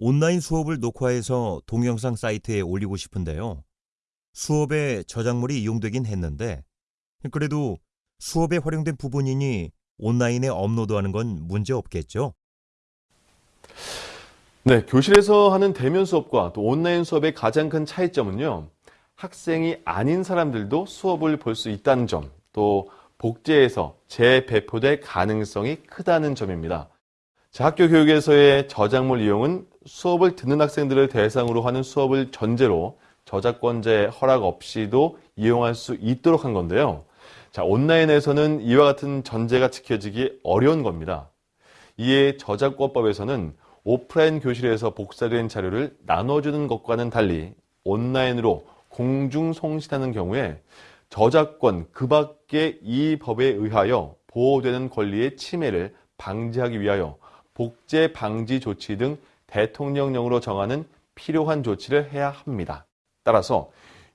온라인 수업을 녹화해서 동영상 사이트에 올리고 싶은데요. 수업에 저작물이 이용되긴 했는데, 그래도 수업에 활용된 부분이니 온라인에 업로드하는 건 문제 없겠죠? 네, 교실에서 하는 대면 수업과 또 온라인 수업의 가장 큰 차이점은요. 학생이 아닌 사람들도 수업을 볼 수 있다는 점, 또 복제해서 재배포될 가능성이 크다는 점입니다. 자, 학교 교육에서의 저작물 이용은 수업을 듣는 학생들을 대상으로 하는 수업을 전제로 저작권자의 허락 없이도 이용할 수 있도록 한 건데요. 자, 온라인에서는 이와 같은 전제가 지켜지기 어려운 겁니다. 이에 저작권법에서는 오프라인 교실에서 복사된 자료를 나눠주는 것과는 달리 온라인으로 공중 송신하는 경우에 저작권 그 밖의 이 법에 의하여 보호되는 권리의 침해를 방지하기 위하여 복제 방지 조치 등 대통령령으로 정하는 필요한 조치를 해야 합니다. 따라서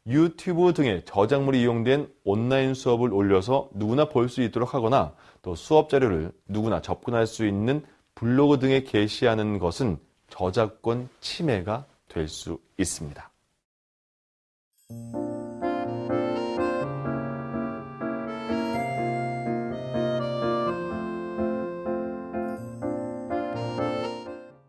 유튜브 등의 저작물이 이용된 온라인 수업을 올려서 누구나 볼 수 있도록 하거나 또 수업 자료를 누구나 접근할 수 있는 블로그 등에 게시하는 것은 저작권 침해가 될 수 있습니다.